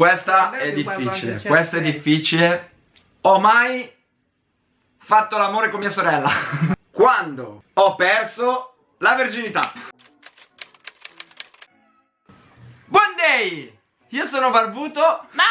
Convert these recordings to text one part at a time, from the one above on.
Questa è difficile, questa è difficile. Ho mai fatto l'amore con mia sorella? Quando ho perso la virginità. Buon day! Io sono barbuto. Ma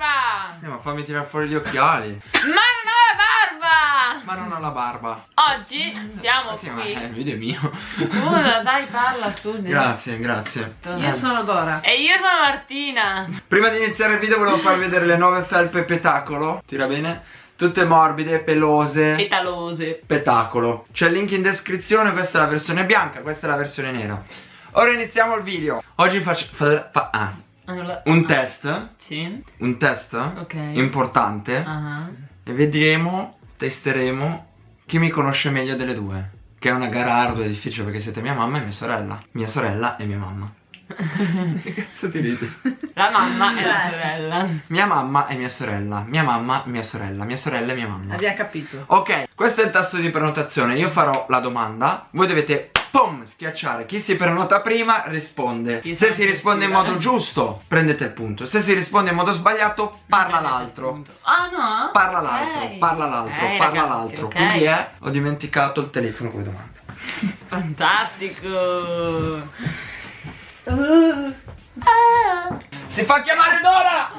barba! Eh, ma fammi tirare fuori gli occhiali. Ma non ho la barba! Ma non ho la barba. Oggi siamo Ah, sì, qui. ma eh, il video è mio. Scusa, dai, parla su. grazie, grazie. Io sono Dora. E io sono Martina. Prima di iniziare il video volevo farvi vedere le nuove felpe petacolo. Tira bene? Tutte morbide, pelose. Petalose. Petacolo. C'è il link in descrizione, questa è la versione bianca, questa è la versione nera. Ora iniziamo il video. Oggi faccio fa- fa- ah, Allora- un test, Sì. un test Ok. importante Ah. e vedremo, testeremo chi mi conosce meglio delle due. Che è una gara ardua e difficile perché siete mia mamma e mia sorella. Mia sorella e mia mamma. che cazzo ti ridi? La mamma e la sorella. Mia mamma e mia sorella. Mia mamma, mia sorella. Mia sorella e mia mamma. Abbiamo capito. Ok, questo è il tasto di prenotazione. Io farò la domanda. Voi dovete pum, schiacciare. Chi si prenota prima risponde. Chi Se si risponde in modo giusto, prendete il punto. Se si risponde in modo sbagliato, parla l'altro. Ah no? Parla l'altro, parla l'altro, Ok, parla l'altro. ok. Quindi è, ho dimenticato il telefono con le domande. Fantastico. Ah. Si fa chiamare Dora!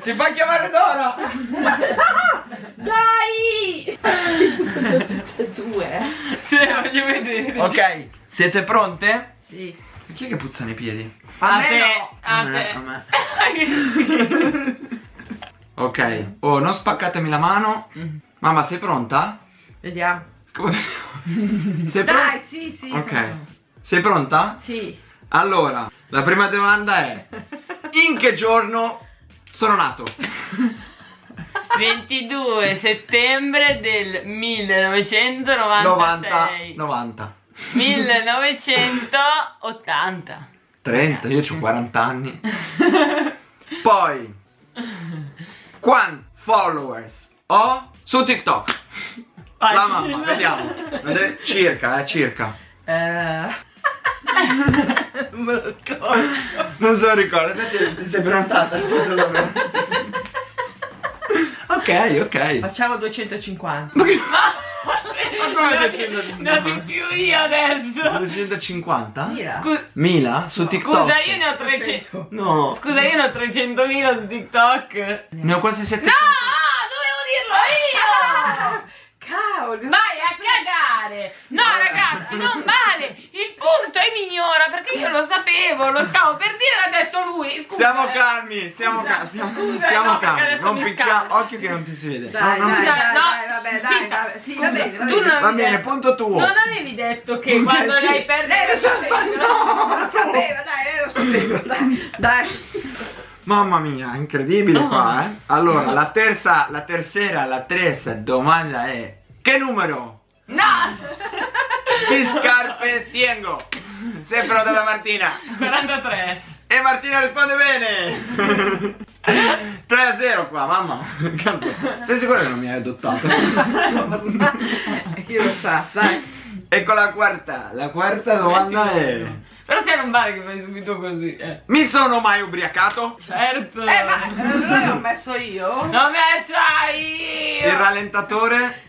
Si fa chiamare Dora! Dai! Tutte e due. Se le voglio vedere. Ok, siete pronte? Sì. Chi è che puzza nei piedi? A, A me te. no. A me, te. a me. Ok, oh, non spaccatemi la mano. Mamma, sei pronta? Vediamo. Come Sei pronta? Dai, sì, sì. Ok. sono- Sei pronta? Sì. Allora, la prima domanda è: In che giorno sono nato? 22 settembre del 1996. 90, 90. 1980. 30, io ho 40 anni. Poi, quanti followers ho su TikTok? Vai. La mamma, vediamo. Deve- Circa, eh, circa. Eh... non me lo ricordo. Non so ricordo, ti, ti sei prenotata? sì. Ok, ok. Facciamo 250. Ma come Dati- 250? dati più io adesso. 250? Mira. Scu- Mila su TikTok? Scusa, io ne ho 300. No, Scusa, io ne ho 300.000 su TikTok. ne ho quasi No, 700. dovevo dirlo io. Cavolo. Vai a cagare! No ragazzi, non vale! Il punto è migliora perché io lo sapevo, lo stavo per dire, l'ha detto lui. Scusa, Stiamo eh. calmi, stiamo Scusa, calmi, stiamo, scusa, stiamo no, calmi. Non scappa. occhio che non ti si vede. Dai, No, dai, dai, no, dai, vabbè, dai, vabbè. Sì, va bene, va Tu bene. non- Va bene, detto- punto tuo. Non avevi detto che quando sì. lei perde Lei lo sa sbagliare. Lo sapeva, dai, lei lo sapeva, dai. Dai. Mamma mia, incredibile No. qua, eh. Allora, la terza, la tercera, la terza domanda è Che numero No! di scarpe tengo? Sempre da Martina. 43. E Martina risponde bene 3 a 0 qua, mamma Cazzo, Sei sicura che non mi hai adottato? Chi lo sa, dai. Ecco la quarta La quarta domanda è Però se non vale che fai subito così, eh. Mi sono mai ubriacato? Certo. Eh, ma non l'ho messo io? L'ho messa io! Il rallentatore?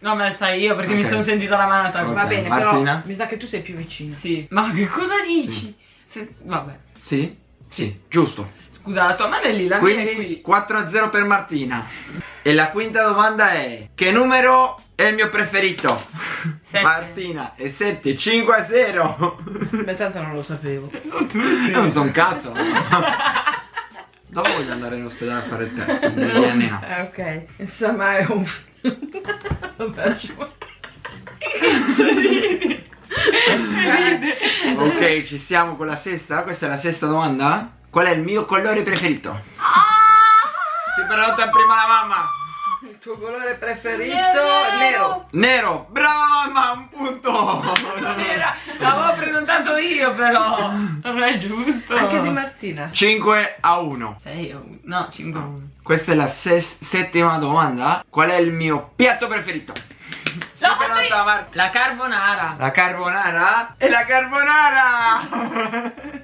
Cazzo L'ho messa io perché mi Ok. sono sentita la mano attaccata. Va bene, Martina? però mi sa che tu sei più vicino. Sì. Ma che cosa dici? Se- Vabbè. Sì? Sì, giusto Scusa, la tua mano è lì, la mia è Quindi qui. 4 a 0 per Martina E la quinta domanda è Che numero è il mio preferito? Sette. Martina E 7, 5 a 0 Beh, tanto non lo sapevo. Non so un cazzo. Dopo voglio andare in ospedale a fare il test del DNA. Eh, ok. Insomma, è un... Vabbè, lasciamo- Ok, ci siamo con la sesta. Questa è la sesta domanda. Qual è il mio colore preferito? Ah! Si prenota prima la mamma. Il tuo colore preferito? Nero. Nero. Nero. Brava un punto. Era- L'avevo prenotato io però. Non è giusto. Anche di Martina. 5 a 1. 6 a 1. No, 5 a 1. Questa è la settima domanda. Qual è il mio piatto preferito? Martina. La carbonara. La carbonara? E la carbonara!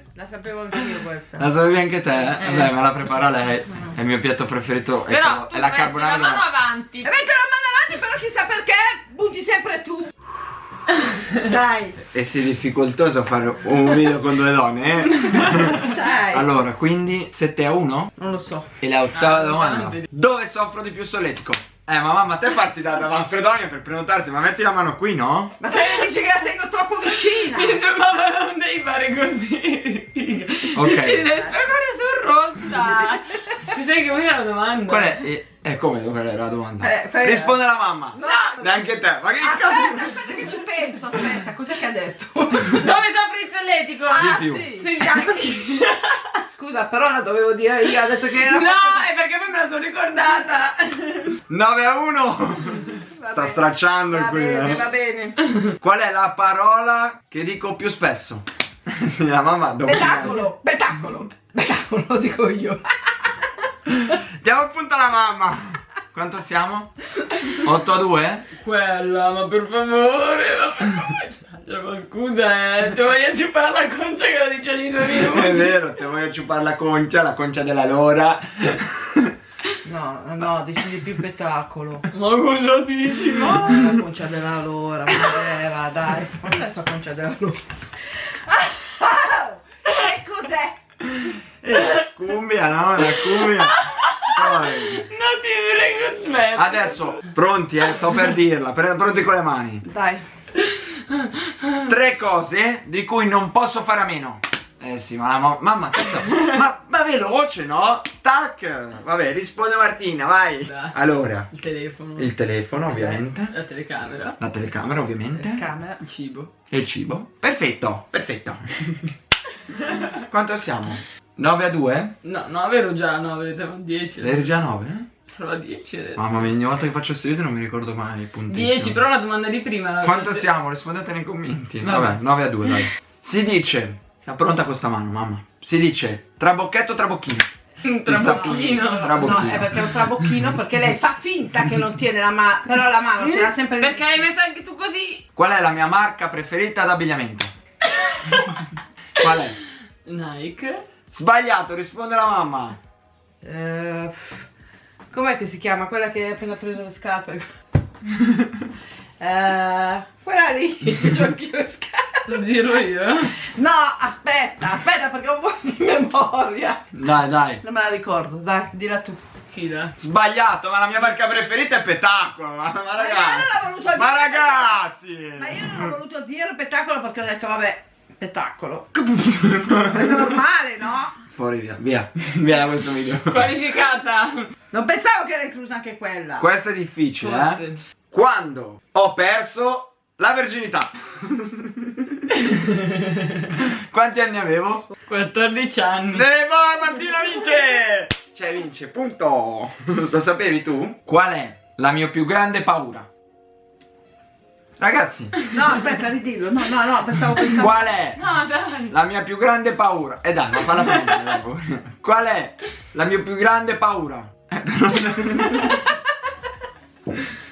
La sapevo anch'io questa. La sapevi anche te? Eh. Beh, me la prepara lei. È il mio piatto preferito. È, Però è la metti carbonara la mano avanti. E metti la mano avanti, però chissà perché butti sempre tu. Dai, E sei difficoltoso fare un video con due donne, eh? dai. Allora, quindi 7 a 1? Non lo so. E la ottava Ah, domanda. grande. Dove soffro di più solletico? Eh, ma mamma, te parti da, da Manfredonia per prenotarti, ma metti la mano qui, no? Ma se mi dici che la tengo troppo vicina. Dice, mamma non devi fare così. Ok. Ti devi fare sul rossa. Ti sai che vuoi la domanda? Qual è? Eh, eh, come? Qual era la domanda? Eh, Risponde la mamma. No. Neanche te. Ma che Aspetta, cazzo? aspetta che ci penso, aspetta, cos'è che ha detto? Dove soffri il solletico? Ah, più. sì. Sui fianchi. Scusa, però la dovevo dire io, ha detto che era... No, è perché poi me la sono ricordata. 9 a 1. Va Sta bene. stracciando Va qui. bene, eh. va bene. Qual è la parola che dico più spesso? La mamma dopo. Spettacolo, spettacolo, spettacolo, dico io. Diamo appunto alla mamma. Quanto siamo? 8 a 2? Quella, ma per favore, ma per favore. Cioè, Ma scusa, eh, ti voglio ciupare la concia che lo dice ogni due minuti. È vero, te voglio ciupare la concia, la concia della lora. No, no, dici di più spettacolo. Ma cosa dici, ma? La concia della lora, ma vera, dai. Ma che è sta concia della lora? E cos'è? Eh, cumbia, no? La cumbia. Poi. Non ti prego, smetti. Adesso, pronti, eh, sto per dirla. Pronti con le mani. Dai. Tre cose di cui non posso fare a meno. Eh sì, ma la ma- mamma, cazzo. Ma, ma veloce, no? Tac. Vabbè, risponde Martina, vai. Allora, Il telefono. il telefono, ovviamente. La telecamera. La telecamera, ovviamente. Camera. Il cibo. E il cibo. Perfetto, perfetto. Quanto siamo? 9 a 2? No, 9 ero già 9, siamo a 10. Sei già 9? Sarò a 10 adesso. Mamma mia, ogni volta che faccio questo video non mi ricordo mai i punti. 10, però la domanda di prima la Quanto avete- siamo? Rispondete nei commenti. Vabbè. Vabbè, 9 a 2, dai. Si dice. Siamo pronta con sta mano, mamma. Si dice trabocchetto trabocchino. Un Ti sta- trabocchino. Trabocchino. No, è perché è un trabocchino perché lei fa finta che non tiene la mano, però la mano ce l'ha sempre Perché hai messo anche tu così? Qual è la mia marca preferita d'abbigliamento? Qual è? Nike. Sbagliato, risponde la mamma. Eh, com'è che si chiama? Quella che ha appena preso le scarpe. Eh, quella lì, giochi le scarpe. Lo dirò io. No, aspetta, aspetta perché ho un po' di memoria. Dai, dai. Non me la ricordo, dai, dilla tu. Sbagliato, ma la mia marca preferita è Spettacolo. Ma, ma io non ragazzi. l'ho voluto Ma dire. ragazzi. Ma io non ho voluto dire spettacolo perché ho detto, vabbè, spettacolo. È normale, no? Fuori via, via. Via da questo video. Squalificata. Non pensavo che era inclusa anche quella. Questo è difficile, eh. Forse. Quando ho perso la verginità. Quanti anni avevo? 14 anni. E vai Martina vince! Cioè vince, punto! Lo sapevi tu? Qual è la mia più grande paura? Ragazzi, No, aspetta, ridillo. No, no, no, pensavo pensavo. qual è No, dai. la mia più grande paura? E dai, ma falla prendere, pure. Qual è la mia più grande paura? Eh, però...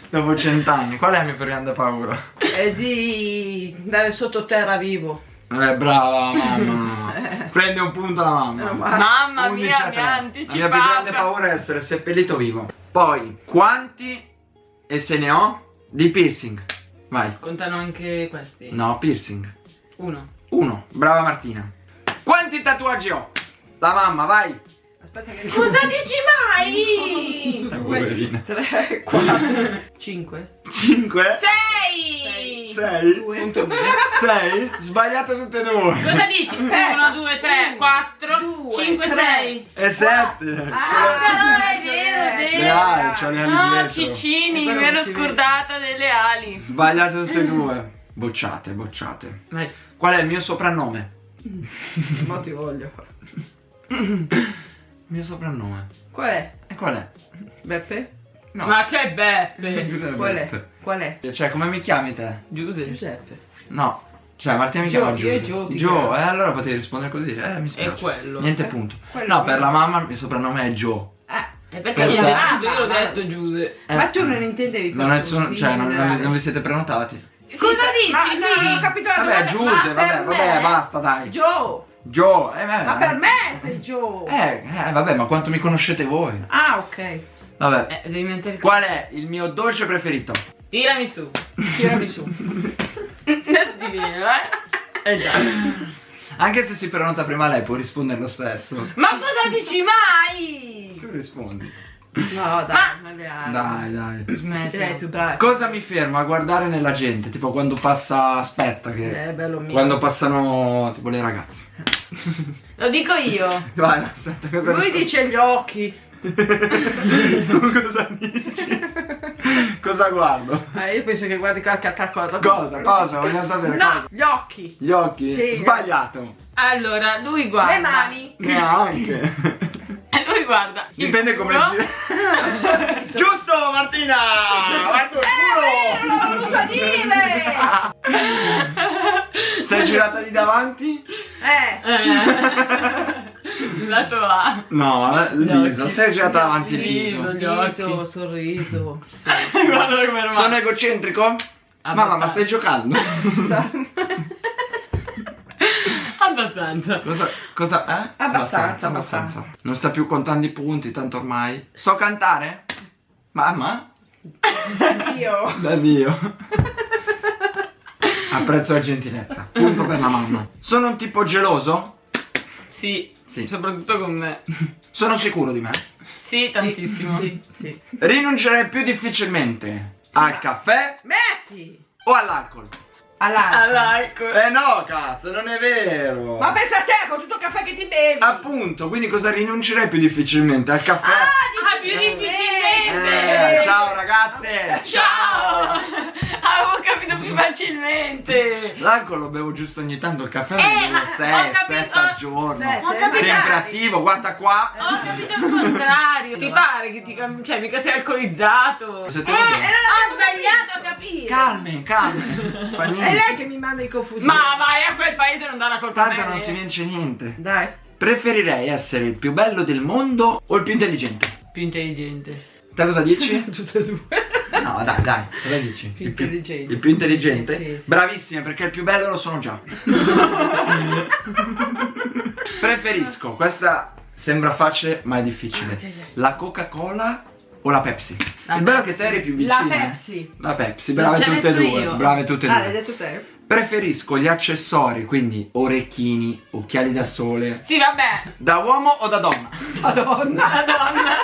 Dopo cent'anni, qual è la mia più grande paura? È di andare sottoterra vivo. Eh, brava mamma. Prende un punto la mamma. Meno male. Mamma 11 mia, mi ha La mia più grande paura è essere seppellito vivo. Poi, quanti e se ne ho di piercing? Vai. Contano anche questi. No, piercing. Uno. Uno. Brava Martina. Quanti tatuaggi ho? La mamma, vai. Aspetta che Cosa dici mai? poverina. 3, 4, 5. 5. Sei. 6. Punto due. 6. Sbagliato tutte e due. Cosa dici? Aspetta. 1, 2, 3, Uno, 4, due, 5, tre. 6. E 7. Ah, però è vero, è vero. Dai, c'ho le ali No, dietro. Ciccini, E quello mi ero scordata delle ali. Sbagliate tutte e due. Bocciate, bocciate. Vai. Qual è il mio soprannome? Ma ti voglio. Il mio soprannome. Qual è? E qual è? Beppe? No. Ma che beppe. Qual è? Qual è? Cioè, come mi chiami te? Giuse. Giuseppe. No. Cioè, Martina mi Gio, chiama io Giuse. e Gio Gio, eh, allora potevi rispondere così. Eh, mi spiace. È quello. Niente Eh, punto. quello, no, per la mamma il mio soprannome è Joe. Eh, perché Per punto? Io l'ho Ah, detto Giuse. Eh, ma tu non intendevi per Non è tutti, su- in cioè, non, non non vi siete prenotati. Sì, Cosa dici? Ma, no, non ho Sì. capito la Vabbè, Giuse, vabbè, vabbè, me- basta, dai. Joe, Joe, eh, vabbè. Ma per me sei Joe. Eh, eh, vabbè, ma quanto mi conoscete voi? Ah, ok. Vabbè. Eh, devi mettere Qual è il mio dolce preferito? Tirami su. Tirami su. Adesso ti viene, eh? Eh già. Anche se si prenota prima lei può rispondere lo stesso. Ma cosa dici mai? Tu rispondi. No, dai, Ma- magari. Dai, dai. Smetti. Direi più bravo. Cosa mi fermo a guardare nella gente? Tipo quando passa. Aspetta, che. Eh, bello mio. Quando passano tipo le ragazze. Lo dico io. Vai, aspetta, cosa Lui rispondi? dice gli occhi. Tu cosa dici? cosa guardo? Eh, io penso che guardi qualche altra cosa. Cosa? Cosa? Vogliamo sapere No, cosa? gli occhi. Gli occhi? Sì. Sbagliato. Allora, lui guarda. Le mani. Neanche. E lui guarda. il Dipende come culo. gira. Giusto Martina! Guarda Eh, il non l'ho voluto dire! culo! Sei girata di davanti? Eh. Eh. Lato A. No, il Gli viso. Sei girata davanti il viso. Gli occhi. Sorriso, sorriso. Sì. Guarda come Sono egocentrico? Mamma, ma stai giocando? Abbastanza. Cosa? cosa eh? Abbastanza, abbastanza. Non sta più contando i punti, tanto ormai. So cantare? Mamma? Io. Da Dio. Apprezzo la gentilezza. Punto per la mamma. Sono un tipo geloso? Sì. Sì. Soprattutto con me. Sono sicuro di me. Sì, tantissimo. Sì, sì. Rinuncerei più difficilmente al caffè Metti. o all'alcol? All'alcol. Eh no, cazzo, non è vero. Ma pensa a te con tutto il caffè che ti bevi. Appunto, quindi cosa rinuncerei più difficilmente? Al caffè? Ah, più difficilmente. Eh, ciao ragazze! Ciao. Avevo capito più facilmente. L'alcol lo bevo giusto ogni tanto, il caffè Eh, lo bevo ma ho 6, capito- 7 al giorno. Sempre attivo, guarda qua. Ho capito il contrario. Ti pare che ti Cioè, mica sei alcolizzato. Se te Eh, lo ho sbagliato a capire. Calme, calme. Fa È lei che mi manda in confusione. Ma vai a quel paese non dà la colpa a Tanto me. non si vince niente. Dai. Preferirei essere il più bello del mondo o il più intelligente? Più intelligente. Te cosa dici? Tutte e due. No, dai, dai, cosa dici? Più il intelligente. il più intelligente? Sì, sì. Bravissime, perché il più bello lo sono già. Preferisco, questa sembra facile, ma è difficile. Ah. La Coca-Cola o la Pepsi? La il bello Pepsi. che te eri più La vicina. Pepsi. La Pepsi, brave tutte e due. io. Brave tutte e Ah, l'hai due. detto te? Preferisco gli accessori, quindi orecchini, occhiali da sole. Sì, vabbè. Da uomo o da donna? Madonna. Madonna.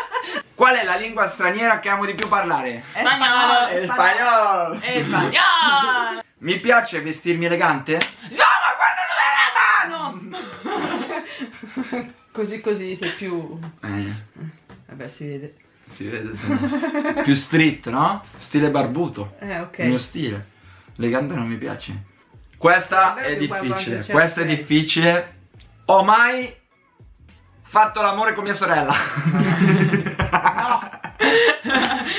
Qual è la lingua straniera che amo di più parlare? Spagnolo. spagnolo. Spagnolo. Mi piace vestirmi elegante? No, ma guarda dove è la mano. Così così sei più... Eh, Vabbè si vede. si vede, sono più street, no? Stile barbuto. Eh ok. Il mio stile. Elegante non mi piace. Questa È è difficile. Questa è difficile. Ho mai fatto l'amore con mia sorella?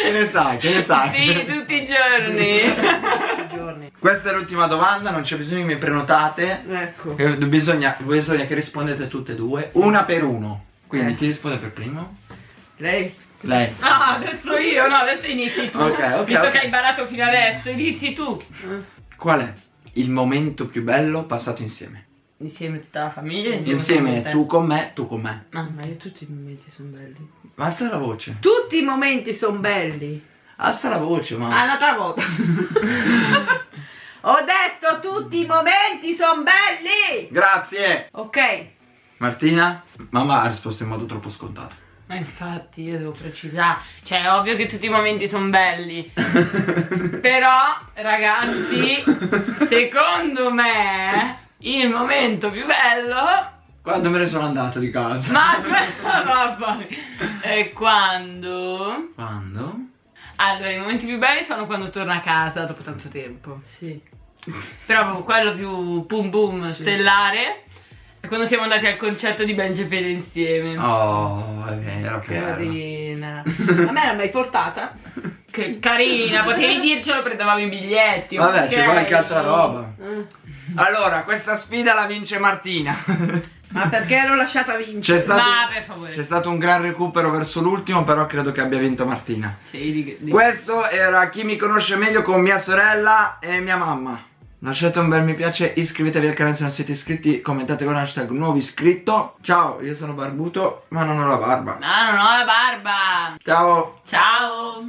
che ne sai? Che ne sai? Sì, tutti i giorni. Tutti i giorni. Questa è l'ultima domanda, non c'è bisogno che mi prenotate. Ecco. Bisogna, bisogna che rispondete tutte e due, una per uno. Quindi Eh. chi risponde per primo? Lei? Lei. No, adesso io, no, adesso inizi tu. Ok, ok, Visto ok. che hai barato fino adesso, inizi tu. Eh. Qual è il momento più bello passato insieme? Insieme tutta la famiglia, insieme, Insieme con tu con me, tu con me. Ah, ma io tutti i momenti sono belli. Ma alza la voce. Tutti i momenti sono belli. Alza la voce, ma. un'altra volta. Ho detto tutti i momenti sono belli. Grazie! Ok. Martina? Mamma ha risposto in modo troppo scontato. Ma infatti io devo precisare. Cioè, è ovvio che tutti i momenti sono belli. Però, ragazzi, secondo me, il momento più bello. Quando me ne sono andato di casa? Ma papà. È quando. Quando? Allora, i momenti più belli sono quando torno a casa dopo tanto tempo. Sì. Però quello più boom boom Sì. stellare è quando siamo andati al concerto di Ben insieme. Oh, è vero, che bello. Carina. A me l'ha mai portata? Che carina, potevi dircelo prendevamo i biglietti. Vabbè, c'è qualche altra roba. Eh. Allora, questa sfida la vince Martina. Ma perché l'ho lasciata vincere? C'è stato, Ma stato un gran recupero verso l'ultimo, però credo che abbia vinto Martina. Sì, di- di- Questo era chi mi conosce meglio con mia sorella e mia mamma. Lasciate un bel mi piace, iscrivetevi al canale se non siete iscritti, commentate con hashtag nuovo iscritto. Ciao, io sono barbuto, ma non ho la barba. Ma non ho la barba. Ciao! Ciao.